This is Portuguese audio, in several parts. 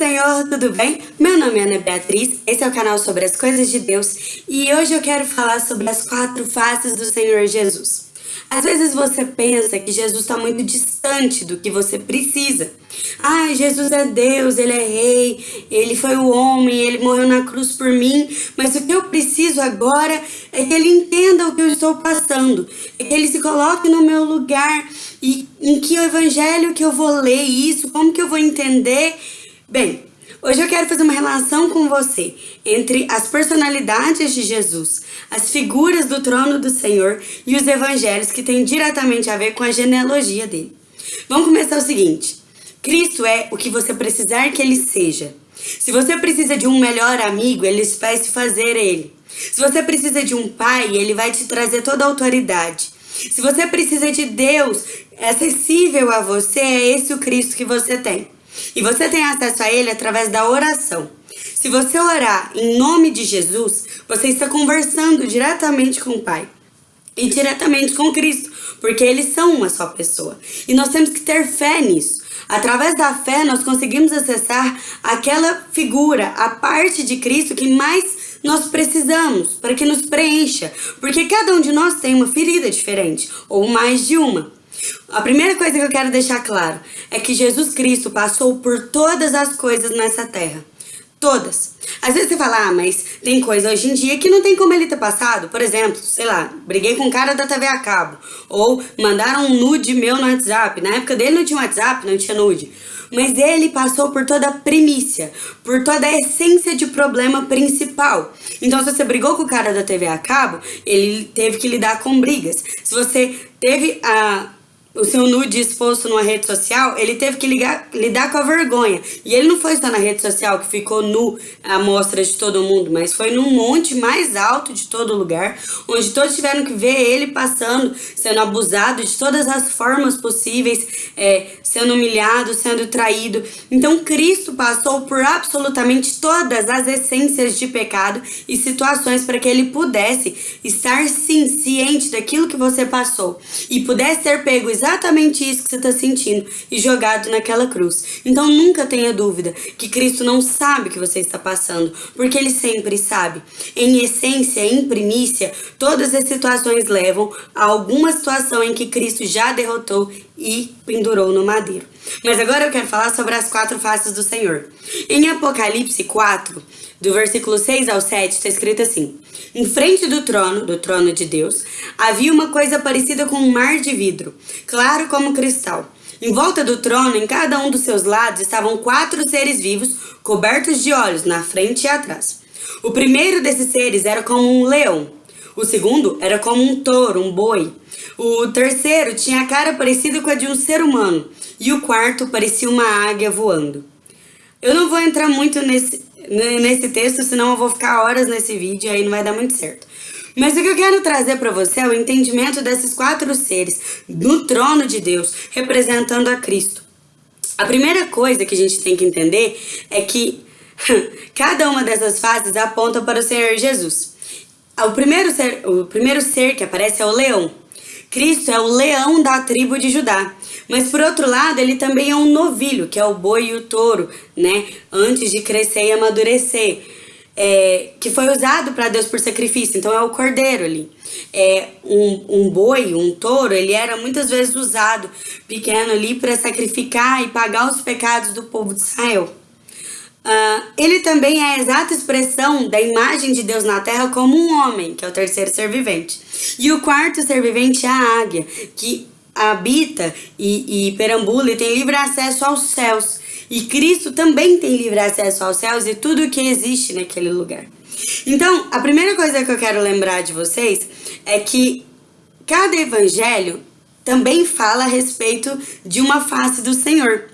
Senhor, tudo bem? Meu nome é Ana Beatriz, esse é o canal sobre as coisas de Deus e hoje eu quero falar sobre as quatro faces do Senhor Jesus. Às vezes você pensa que Jesus está muito distante do que você precisa. Ah, Jesus é Deus, Ele é Rei, Ele foi o homem, Ele morreu na cruz por mim, mas o que eu preciso agora é que Ele entenda o que eu estou passando, é que Ele se coloque no meu lugar e em que evangelho que eu vou ler isso, como que eu vou entender Bem, hoje eu quero fazer uma relação com você entre as personalidades de Jesus, as figuras do trono do Senhor e os evangelhos que têm diretamente a ver com a genealogia dele. Vamos começar o seguinte: Cristo é o que você precisar que ele seja. Se você precisa de um melhor amigo, ele vai se fazer ele. Se você precisa de um pai, ele vai te trazer toda a autoridade. Se você precisa de Deus acessível a você, é esse o Cristo que você tem. E você tem acesso a ele através da oração. Se você orar em nome de Jesus, você está conversando diretamente com o Pai e diretamente com Cristo, porque eles são uma só pessoa. E nós temos que ter fé nisso. Através da fé, nós conseguimos acessar aquela figura, a parte de Cristo que mais nós precisamos para que nos preencha, porque cada um de nós tem uma ferida diferente, ou mais de uma. A primeira coisa que eu quero deixar claro é que Jesus Cristo passou por todas as coisas nessa terra. Todas. Às vezes você fala, ah, mas tem coisa hoje em dia que não tem como ele ter passado. Por exemplo, sei lá, briguei com um cara da TV a cabo. Ou mandaram um nude meu no WhatsApp. Na época dele não tinha WhatsApp, não tinha nude. Mas ele passou por toda a primícia, por toda a essência de problema principal. Então, se você brigou com o cara da TV a cabo, ele teve que lidar com brigas. Se você teve a o seu nude exposto numa rede social, ele teve que ligar, lidar com a vergonha. E ele não foi só na rede social que ficou nu à mostra de todo mundo, mas foi num monte mais alto de todo lugar, onde todos tiveram que ver ele passando, sendo abusado de todas as formas possíveis, é, sendo humilhado, sendo traído. Então Cristo passou por absolutamente todas as essências de pecado e situações para que ele pudesse estar sim ciente daquilo que você passou e pudesse ter pego exatamente isso que você está sentindo e jogado naquela cruz. Então nunca tenha dúvida que Cristo não sabe o que você está passando, porque Ele sempre sabe. Em essência, em primícia, todas as situações levam a alguma situação em que Cristo já derrotou e pendurou no madeiro. Mas agora eu quero falar sobre as quatro faces do Senhor. Em Apocalipse 4, do versículo 6 ao 7, está escrito assim: Em frente do trono, do trono de Deus, havia uma coisa parecida com um mar de vidro, claro como cristal. Em volta do trono, em cada um dos seus lados, estavam quatro seres vivos, cobertos de olhos, na frente e atrás. O primeiro desses seres era como um leão. O segundo era como um touro, um boi. O terceiro tinha a cara parecida com a de um ser humano. E o quarto parecia uma águia voando. Eu não vou entrar muito nesse, nesse texto, senão eu vou ficar horas nesse vídeo e aí não vai dar muito certo. Mas o que eu quero trazer para você é o entendimento desses quatro seres no trono de Deus, representando a Cristo. A primeira coisa que a gente tem que entender é que cada uma dessas fases aponta para o Senhor Jesus. O primeiro ser, o primeiro ser que aparece é o leão. Cristo é o leão da tribo de Judá. Mas por outro lado, ele também é um novilho, que é o boi e o touro, né? Antes de crescer e amadurecer. É, que foi usado para Deus por sacrifício, então é o cordeiro ali. É, um, um boi, um touro, ele era muitas vezes usado pequeno ali para sacrificar e pagar os pecados do povo de Israel. Uh, ele também é a exata expressão da imagem de Deus na terra como um homem, que é o terceiro ser vivente. E o quarto ser vivente é a águia, que habita e, e perambula e tem livre acesso aos céus. E Cristo também tem livre acesso aos céus e tudo o que existe naquele lugar. Então, a primeira coisa que eu quero lembrar de vocês é que cada evangelho também fala a respeito de uma face do Senhor.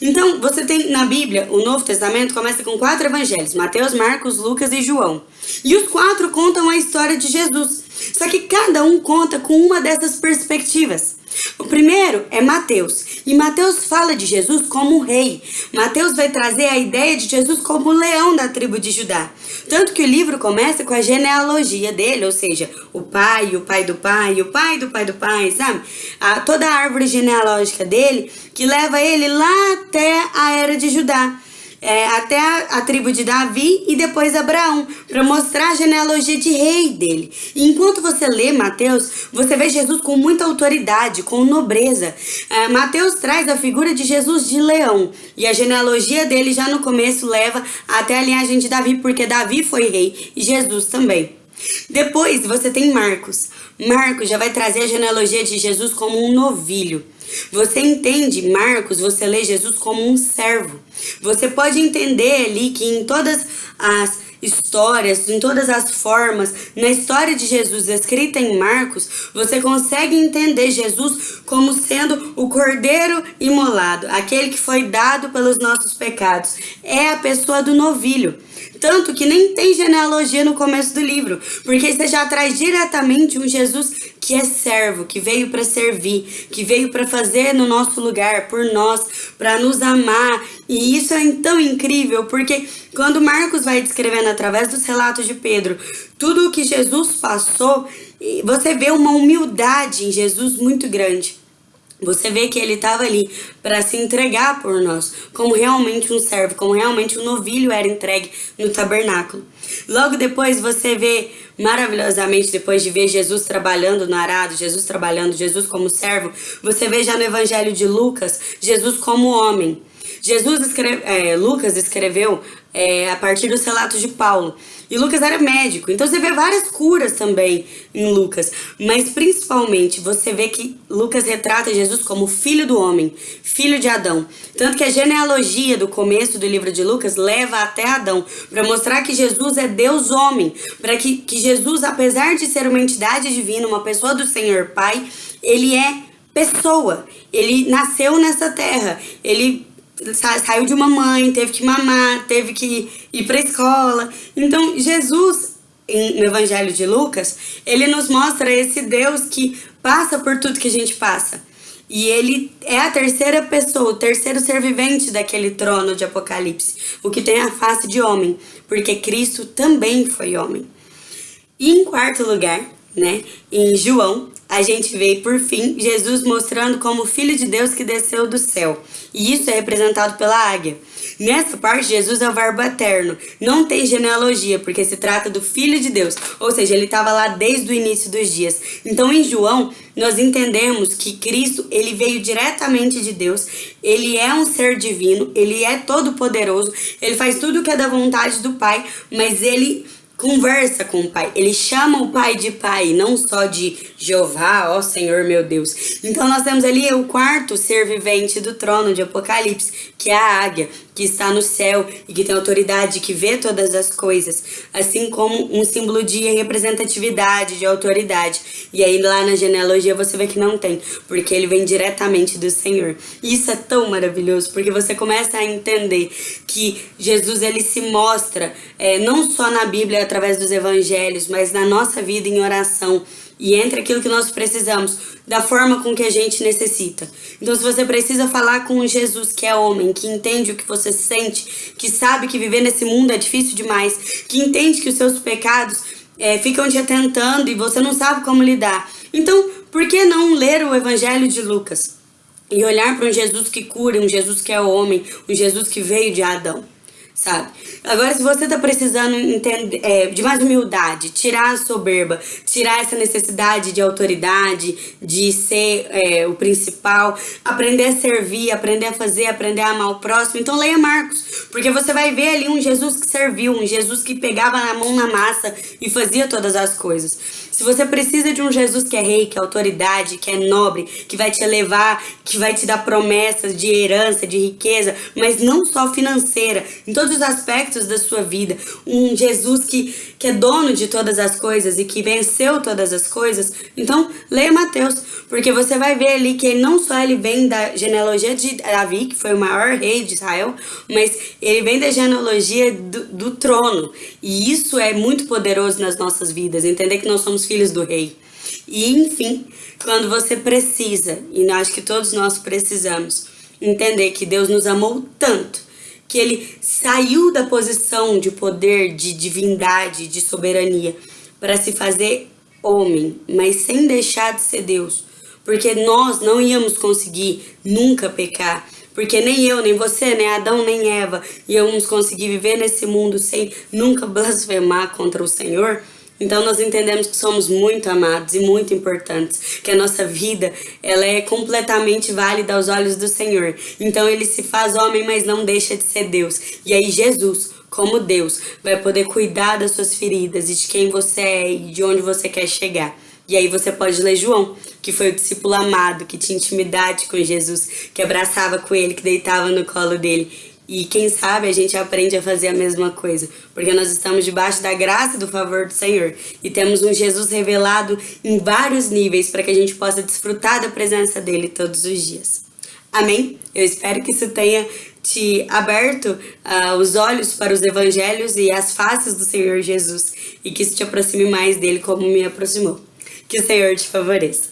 Então, você tem na Bíblia, o Novo Testamento começa com quatro evangelhos: Mateus, Marcos, Lucas e João. E os quatro contam a história de Jesus. Só que cada um conta com uma dessas perspectivas. O primeiro é Mateus, e Mateus fala de Jesus como rei. Mateus vai trazer a ideia de Jesus como leão da tribo de Judá. Tanto que o livro começa com a genealogia dele, ou seja, o pai, o pai do pai, o pai do pai do pai, sabe? A, toda a árvore genealógica dele que leva ele lá até a era de Judá. É, até a, a, tribo de Davi e depois Abraão, para mostrar a genealogia de rei dele. E enquanto você lê Mateus, você vê Jesus com muita autoridade, com nobreza. É, Mateus traz a figura de Jesus de leão, e a genealogia dele já no começo leva até a linhagem de Davi, porque Davi foi rei e Jesus também. Depois você tem Marcos. Marcos já vai trazer a genealogia de Jesus como um novilho. Você entende Marcos, você lê Jesus como um servo. Você pode entender ali que em todas as histórias, em todas as formas, na história de Jesus escrita em Marcos, você consegue entender Jesus como sendo o cordeiro imolado, aquele que foi dado pelos nossos pecados. É a pessoa do novilho. Tanto que nem tem genealogia no começo do livro, porque você já traz diretamente um Jesus que é servo, que veio para servir, que veio para fazer no nosso lugar, por nós, para nos amar. E isso é tão incrível, porque quando Marcos vai descrevendo através dos relatos de Pedro tudo o que Jesus passou, você vê uma humildade em Jesus muito grande. Você vê que ele estava ali para se entregar por nós, como realmente um servo, como realmente um novilho era entregue no tabernáculo. Logo depois você vê maravilhosamente, depois de ver Jesus trabalhando no arado, Jesus trabalhando, Jesus como servo, você vê já no Evangelho de Lucas, Jesus como homem. Jesus escreve, é, Lucas escreveu é, a partir dos relatos de Paulo. E Lucas era médico, então você vê várias curas também em Lucas, mas principalmente você vê que Lucas retrata Jesus como filho do homem, filho de Adão. Tanto que a genealogia do começo do livro de Lucas leva até Adão, para mostrar que Jesus é Deus homem, para que, que Jesus, apesar de ser uma entidade divina, uma pessoa do Senhor Pai, ele é pessoa. Ele nasceu nessa terra. Ele saiu de uma mãe, teve que mamar, teve que ir para escola. Então, Jesus, no Evangelho de Lucas, ele nos mostra esse Deus que passa por tudo que a gente passa. E ele é a terceira pessoa, o terceiro ser vivente daquele trono de Apocalipse, o que tem a face de homem, porque Cristo também foi homem. E em quarto lugar, né, em João, a gente vê, por fim, Jesus mostrando como Filho de Deus que desceu do céu. E isso é representado pela águia. Nessa parte, Jesus é o verbo eterno. Não tem genealogia, porque se trata do Filho de Deus. Ou seja, ele estava lá desde o início dos dias. Então, em João, nós entendemos que Cristo, ele veio diretamente de Deus. Ele é um ser divino, ele é todo poderoso, ele faz tudo o que é da vontade do Pai, mas ele conversa com o Pai. Ele chama o Pai de Pai, não só de Jeová, ó Senhor meu Deus. Então nós temos ali o quarto ser vivente do trono de Apocalipse, que é a águia, que está no céu e que tem autoridade, que vê todas as coisas, assim como um símbolo de representatividade, de autoridade. E aí lá na genealogia você vê que não tem, porque ele vem diretamente do Senhor. E isso é tão maravilhoso, porque você começa a entender que Jesus ele se mostra é, não só na Bíblia através dos evangelhos, mas na nossa vida em oração e entre aquilo que nós precisamos, da forma com que a gente necessita. Então, se você precisa falar com Jesus, que é homem, que entende o que você sente, que sabe que viver nesse mundo é difícil demais, que entende que os seus pecados é, ficam te atentando e você não sabe como lidar. Então, por que não ler o Evangelho de Lucas? E olhar para um Jesus que cura, um Jesus que é homem, um Jesus que veio de Adão sabe? Agora, se você tá precisando entender, é, de mais humildade, tirar a soberba, tirar essa necessidade de autoridade, de ser é, o principal, aprender a servir, aprender a fazer, aprender a amar o próximo, então leia Marcos, porque você vai ver ali um Jesus que serviu, um Jesus que pegava na mão na massa e fazia todas as coisas. Se você precisa de um Jesus que é rei, que é autoridade, que é nobre, que vai te elevar, que vai te dar promessas de herança, de riqueza, mas não só financeira, em todos os aspectos da sua vida, um Jesus que, que é dono de todas as coisas e que venceu todas as coisas, então leia Mateus, porque você vai ver ali que não só ele vem da genealogia de Davi, que foi o maior rei de Israel, mas ele vem da genealogia do, do trono. E isso é muito poderoso nas nossas vidas, entender que nós somos filhos do rei. E enfim, quando você precisa, e acho que todos nós precisamos, entender que Deus nos amou tanto, que ele saiu da posição de poder, de divindade, de soberania, para se fazer homem, mas sem deixar de ser Deus. Porque nós não íamos conseguir nunca pecar, Porque nem eu, nem você, nem Adão, nem Eva íamos conseguir viver nesse mundo sem nunca blasfemar contra o Senhor. Então nós entendemos que somos muito amados e muito importantes, que a nossa vida ela é completamente válida aos olhos do Senhor. Então ele se faz homem, mas não deixa de ser Deus. E aí Jesus, como Deus, vai poder cuidar das suas feridas e de quem você é e de onde você quer chegar. E aí você pode ler João, que foi o discípulo amado, que tinha intimidade com Jesus, que abraçava com ele, que deitava no colo dele. E quem sabe a gente aprende a fazer a mesma coisa, porque nós estamos debaixo da graça e do favor do Senhor e temos um Jesus revelado em vários níveis para que a gente possa desfrutar da presença dele todos os dias. Amém? Eu espero que isso tenha te aberto uh, os olhos para os evangelhos e as faces do Senhor Jesus e que isso te aproxime mais dele como me aproximou. Que o Senhor te favoreça.